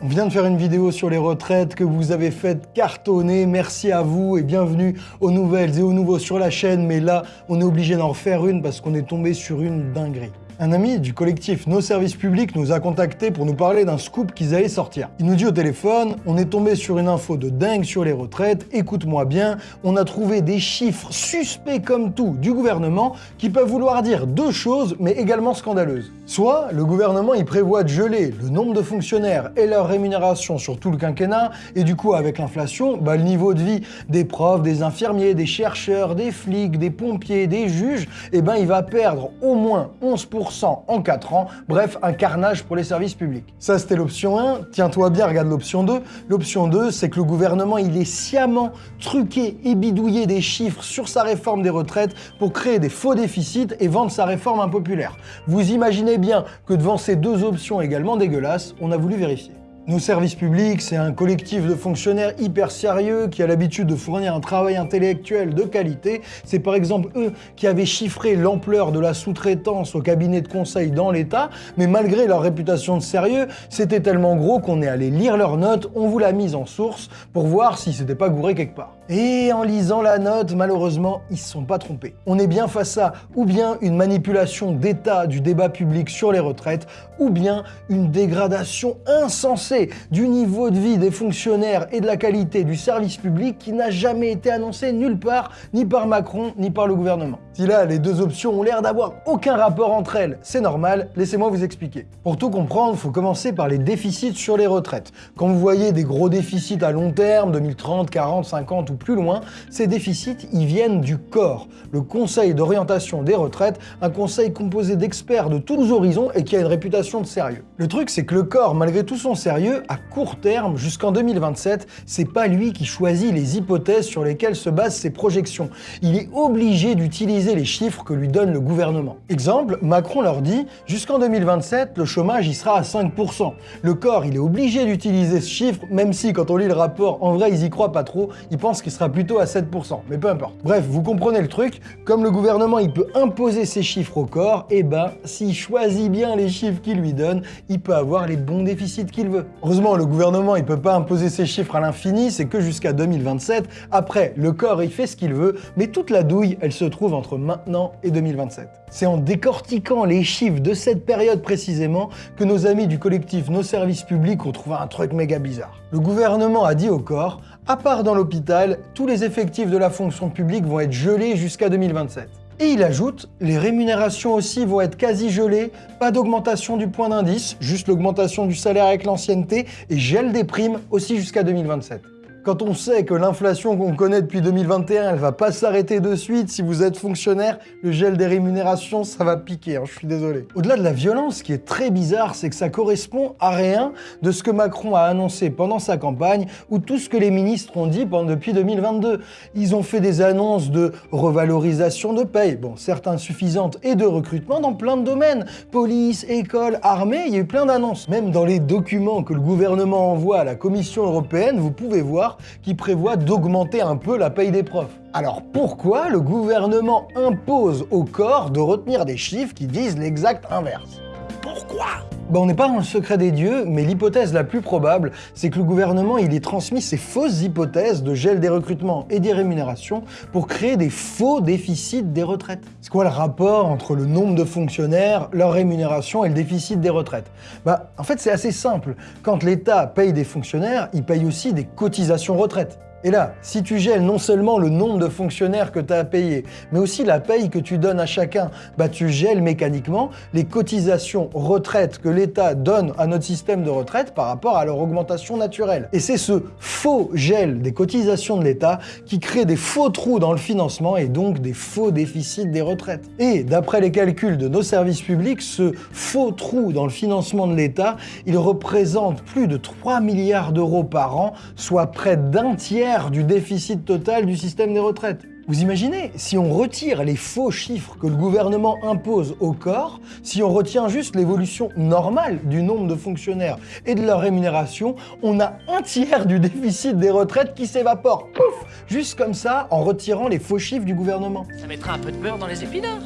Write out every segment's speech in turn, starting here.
On vient de faire une vidéo sur les retraites que vous avez fait cartonner, merci à vous et bienvenue aux nouvelles et aux nouveaux sur la chaîne, mais là, on est obligé d'en refaire une parce qu'on est tombé sur une dinguerie. Un ami du collectif Nos Services Publics nous a contacté pour nous parler d'un scoop qu'ils allaient sortir. Il nous dit au téléphone, on est tombé sur une info de dingue sur les retraites, écoute-moi bien, on a trouvé des chiffres suspects comme tout du gouvernement qui peuvent vouloir dire deux choses mais également scandaleuses. Soit le gouvernement il prévoit de geler le nombre de fonctionnaires et leur rémunération sur tout le quinquennat et du coup avec l'inflation, bah, le niveau de vie des profs, des infirmiers, des chercheurs, des flics, des pompiers, des juges, eh ben il va perdre au moins 11% en 4 ans, bref, un carnage pour les services publics. Ça, c'était l'option 1. Tiens-toi bien, regarde l'option 2. L'option 2, c'est que le gouvernement, il est sciemment truqué et bidouillé des chiffres sur sa réforme des retraites pour créer des faux déficits et vendre sa réforme impopulaire. Vous imaginez bien que devant ces deux options également dégueulasses, on a voulu vérifier. Nos services publics, c'est un collectif de fonctionnaires hyper sérieux qui a l'habitude de fournir un travail intellectuel de qualité. C'est par exemple eux qui avaient chiffré l'ampleur de la sous-traitance au cabinet de conseil dans l'État, mais malgré leur réputation de sérieux, c'était tellement gros qu'on est allé lire leurs notes, on vous l'a mise en source pour voir si c'était pas gouré quelque part. Et en lisant la note, malheureusement, ils se sont pas trompés. On est bien face à ou bien une manipulation d'état du débat public sur les retraites, ou bien une dégradation insensée du niveau de vie des fonctionnaires et de la qualité du service public qui n'a jamais été annoncé nulle part, ni par Macron, ni par le gouvernement. Si là, les deux options ont l'air d'avoir aucun rapport entre elles, c'est normal, laissez-moi vous expliquer. Pour tout comprendre, il faut commencer par les déficits sur les retraites. Quand vous voyez des gros déficits à long terme, 2030, 40, 50 ou plus loin, ces déficits, ils viennent du corps, le Conseil d'orientation des retraites, un conseil composé d'experts de tous horizons et qui a une réputation de sérieux. Le truc, c'est que le corps, malgré tout son sérieux, à court terme, jusqu'en 2027, c'est pas lui qui choisit les hypothèses sur lesquelles se basent ses projections. Il est obligé d'utiliser les chiffres que lui donne le gouvernement. Exemple, Macron leur dit, jusqu'en 2027, le chômage y sera à 5%. Le corps, il est obligé d'utiliser ce chiffre, même si quand on lit le rapport, en vrai, ils y croient pas trop, ils pensent qu'il sera plutôt à 7%, mais peu importe. Bref, vous comprenez le truc, comme le gouvernement, il peut imposer ses chiffres au corps, et eh ben, s'il choisit bien les chiffres qu'il lui donne, il peut avoir les bons déficits qu'il veut. Heureusement, le gouvernement, il peut pas imposer ses chiffres à l'infini, c'est que jusqu'à 2027. Après, le corps, il fait ce qu'il veut, mais toute la douille, elle se trouve entre maintenant et 2027. C'est en décortiquant les chiffres de cette période précisément que nos amis du collectif Nos Services Publics ont trouvé un truc méga bizarre. Le gouvernement a dit au corps, à part dans l'hôpital, tous les effectifs de la fonction publique vont être gelés jusqu'à 2027. Et il ajoute, les rémunérations aussi vont être quasi gelées, pas d'augmentation du point d'indice, juste l'augmentation du salaire avec l'ancienneté, et gel des primes aussi jusqu'à 2027. Quand on sait que l'inflation qu'on connaît depuis 2021, elle va pas s'arrêter de suite, si vous êtes fonctionnaire, le gel des rémunérations, ça va piquer, hein, je suis désolé. Au-delà de la violence, ce qui est très bizarre, c'est que ça correspond à rien de ce que Macron a annoncé pendant sa campagne ou tout ce que les ministres ont dit depuis 2022. Ils ont fait des annonces de revalorisation de paye, bon, certes insuffisantes, et de recrutement dans plein de domaines. Police, école, armée, il y a eu plein d'annonces. Même dans les documents que le gouvernement envoie à la Commission européenne, vous pouvez voir qui prévoit d'augmenter un peu la paye des profs. Alors pourquoi le gouvernement impose au corps de retenir des chiffres qui disent l'exact inverse? Pourquoi on n'est pas dans le secret des dieux, mais l'hypothèse la plus probable, c'est que le gouvernement il ait transmis ces fausses hypothèses de gel des recrutements et des rémunérations pour créer des faux déficits des retraites. C'est quoi le rapport entre le nombre de fonctionnaires, leur rémunération et le déficit des retraites? Bah, en fait, c'est assez simple. Quand l'État paye des fonctionnaires, il paye aussi des cotisations retraite. Et là, si tu gèles non seulement le nombre de fonctionnaires que tu as à payer, mais aussi la paye que tu donnes à chacun, bah tu gèles mécaniquement les cotisations retraite que l'État donne à notre système de retraite par rapport à leur augmentation naturelle. Et c'est ce faux gel des cotisations de l'État qui crée des faux trous dans le financement et donc des faux déficits des retraites. Et d'après les calculs de nos services publics, ce faux trou dans le financement de l'État, il représente plus de 3 milliards d'euros par an, soit près d'un tiers du déficit total du système des retraites. Vous imaginez, si on retire les faux chiffres que le gouvernement impose au corps, si on retient juste l'évolution normale du nombre de fonctionnaires et de leur rémunération, on a un tiers du déficit des retraites qui s'évapore, pouf, juste comme ça, en retirant les faux chiffres du gouvernement. Ça mettra un peu de beurre dans les épinards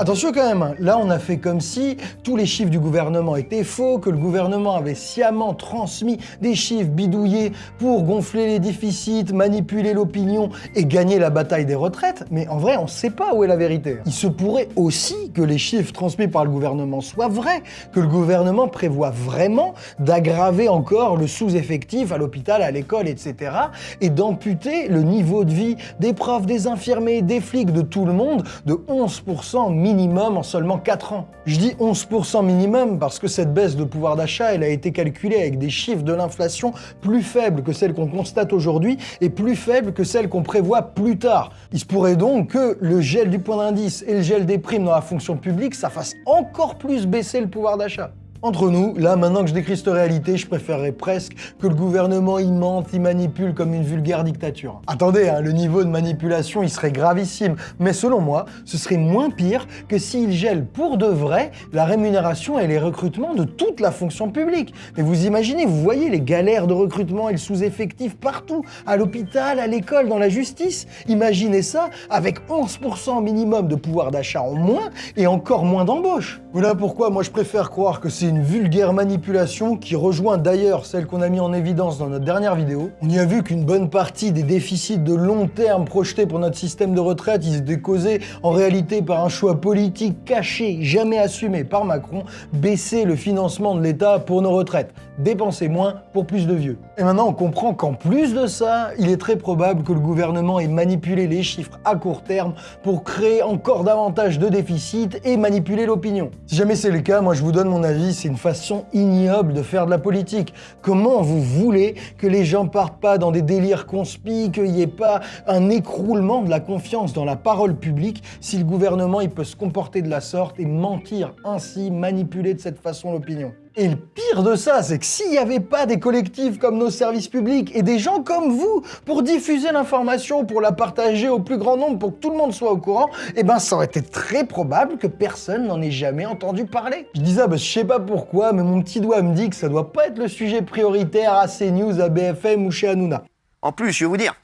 Attention quand même, hein. là on a fait comme si tous les chiffres du gouvernement étaient faux, que le gouvernement avait sciemment transmis des chiffres bidouillés pour gonfler les déficits, manipuler l'opinion et gagner la bataille des retraites, mais en vrai on sait pas où est la vérité. Il se pourrait aussi que les chiffres transmis par le gouvernement soient vrais, que le gouvernement prévoit vraiment d'aggraver encore le sous-effectif à l'hôpital, à l'école, etc. et d'amputer le niveau de vie des profs, des infirmiers, des flics, de tout le monde de 11% minimum en seulement 4 ans. Je dis 11% minimum parce que cette baisse de pouvoir d'achat, elle a été calculée avec des chiffres de l'inflation plus faibles que celles qu'on constate aujourd'hui et plus faibles que celles qu'on prévoit plus tard. Il se pourrait donc que le gel du point d'indice et le gel des primes dans la fonction publique, ça fasse encore plus baisser le pouvoir d'achat. Entre nous, là, maintenant que je décris cette réalité, je préférerais presque que le gouvernement y mente, y manipule comme une vulgaire dictature. Attendez, hein, le niveau de manipulation, il serait gravissime, mais selon moi, ce serait moins pire que s'il gèle pour de vrai la rémunération et les recrutements de toute la fonction publique. Mais vous imaginez, vous voyez les galères de recrutement et le sous-effectif partout, à l'hôpital, à l'école, dans la justice. Imaginez ça avec 11% minimum de pouvoir d'achat en moins et encore moins d'embauche. Voilà pourquoi moi je préfère croire que c'est une vulgaire manipulation qui rejoint d'ailleurs celle qu'on a mis en évidence dans notre dernière vidéo. On y a vu qu'une bonne partie des déficits de long terme projetés pour notre système de retraite, ils étaient causés en réalité par un choix politique caché, jamais assumé par Macron, baisser le financement de l'État pour nos retraites. Dépenser moins pour plus de vieux. Et maintenant on comprend qu'en plus de ça, il est très probable que le gouvernement ait manipulé les chiffres à court terme pour créer encore davantage de déficits et manipuler l'opinion. Si jamais c'est le cas, moi je vous donne mon avis, c'est une façon ignoble de faire de la politique. Comment vous voulez que les gens partent pas dans des délires conspis, qu'il n'y ait pas un écroulement de la confiance dans la parole publique si le gouvernement il peut se comporter de la sorte et mentir ainsi, manipuler de cette façon l'opinion? Et le pire de ça, c'est que s'il n'y avait pas des collectifs comme nos services publics et des gens comme vous pour diffuser l'information, pour la partager au plus grand nombre, pour que tout le monde soit au courant, eh ben ça aurait été très probable que personne n'en ait jamais entendu parler. Je dis ça, bah, je sais pas pourquoi, mais mon petit doigt me dit que ça doit pas être le sujet prioritaire à CNews, à BFM ou chez Hanouna. En plus, je vais vous dire,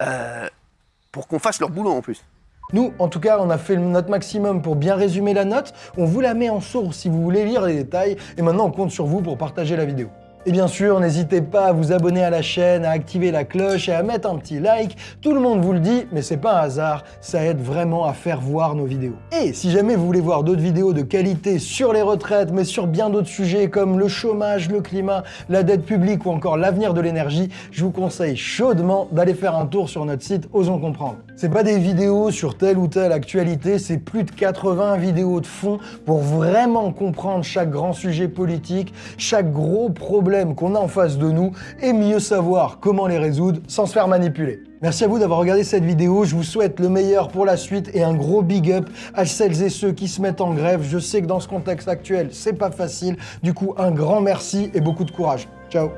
euh, pour qu'on fasse leur boulot en plus. Nous, en tout cas, on a fait notre maximum pour bien résumer la note. On vous la met en source si vous voulez lire les détails. Et maintenant, on compte sur vous pour partager la vidéo. Et bien sûr, n'hésitez pas à vous abonner à la chaîne, à activer la cloche et à mettre un petit like. Tout le monde vous le dit, mais c'est pas un hasard, ça aide vraiment à faire voir nos vidéos. Et si jamais vous voulez voir d'autres vidéos de qualité sur les retraites, mais sur bien d'autres sujets comme le chômage, le climat, la dette publique ou encore l'avenir de l'énergie, je vous conseille chaudement d'aller faire un tour sur notre site Osons Comprendre. C'est pas des vidéos sur telle ou telle actualité, c'est plus de 80 vidéos de fond pour vraiment comprendre chaque grand sujet politique, chaque gros problème qu'on a en face de nous et mieux savoir comment les résoudre sans se faire manipuler. Merci à vous d'avoir regardé cette vidéo, je vous souhaite le meilleur pour la suite et un gros big up à celles et ceux qui se mettent en grève. Je sais que dans ce contexte actuel, c'est pas facile, du coup un grand merci et beaucoup de courage. Ciao